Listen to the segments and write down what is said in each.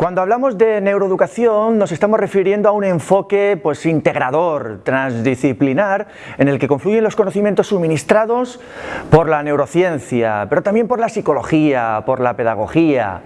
Cuando hablamos de neuroeducación nos estamos refiriendo a un enfoque pues, integrador, transdisciplinar, en el que confluyen los conocimientos suministrados por la neurociencia, pero también por la psicología, por la pedagogía,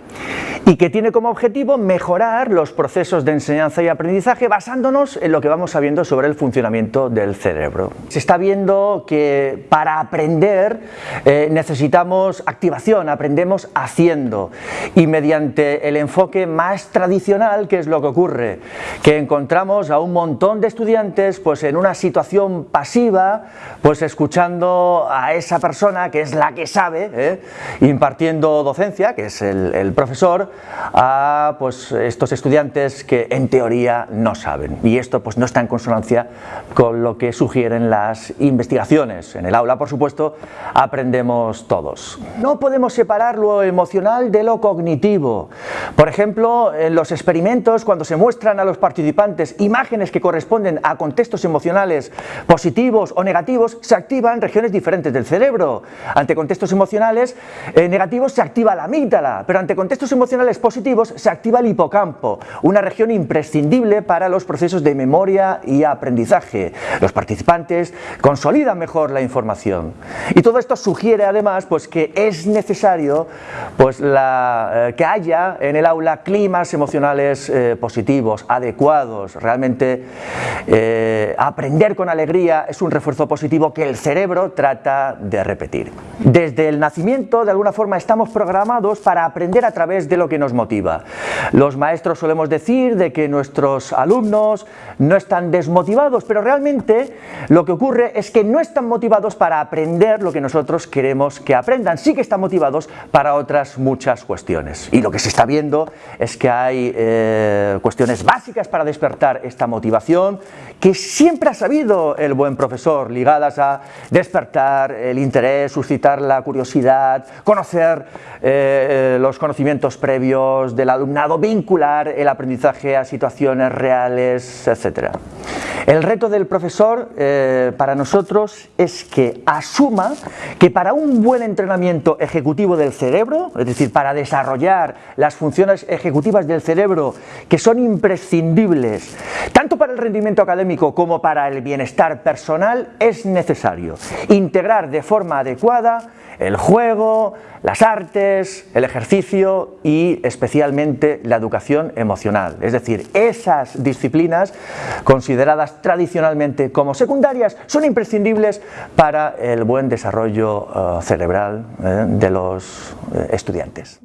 y que tiene como objetivo mejorar los procesos de enseñanza y aprendizaje basándonos en lo que vamos sabiendo sobre el funcionamiento del cerebro. Se está viendo que para aprender eh, necesitamos activación, aprendemos haciendo, y mediante el enfoque más tradicional, ¿qué es lo que ocurre? Que encontramos a un montón de estudiantes pues en una situación pasiva, pues escuchando a esa persona que es la que sabe, ¿eh? impartiendo docencia, que es el, profesor, a pues estos estudiantes que en teoría no saben. Y esto pues no está en consonancia con lo que sugieren las investigaciones. En el aula, por supuesto, aprendemos todos. No podemos separar lo emocional de lo cognitivo. Por ejemplo, en los experimentos, cuando se muestran a los participantes imágenes que corresponden a contextos emocionales positivos o negativos, se activan regiones diferentes del cerebro. Ante contextos emocionales eh, negativos se activa la amígdala, pero ante contextos emocionales positivos se activa el hipocampo, una región imprescindible para los procesos de memoria y aprendizaje. Los participantes consolidan mejor la información. Y todo esto sugiere además pues, que es necesario pues, eh, que haya en el aula climas emocionales eh, positivos, adecuados, realmente eh, aprender con alegría es un refuerzo positivo que el cerebro trata de repetir. Desde el nacimiento, de alguna forma, estamos programados para aprender a través de lo que nos motiva. Los maestros solemos decir de que nuestros alumnos no están desmotivados, pero realmente lo que ocurre es que no están motivados para aprender lo que nosotros queremos que aprendan, sí que están motivados para otras muchas cuestiones. Y lo que se está viendo es que hay eh, cuestiones básicas para despertar esta motivación que siempre ha sabido el buen profesor, ligadas a despertar el interés, suscitar la curiosidad, conocer eh, los conocimientos previos del alumnado, vincular el aprendizaje a situaciones reales, etc. El reto del profesor eh, para nosotros es que asuma que para un buen entrenamiento ejecutivo del cerebro, es decir, para desarrollar las funciones ejecutivas del cerebro que son imprescindibles tanto para el rendimiento académico como para el bienestar personal, es necesario integrar de forma adecuada el juego, las artes, el ejercicio y especialmente la educación emocional. Es decir, esas disciplinas consideradas tradicionalmente como secundarias son imprescindibles para el buen desarrollo eh, cerebral eh, de los eh, estudiantes.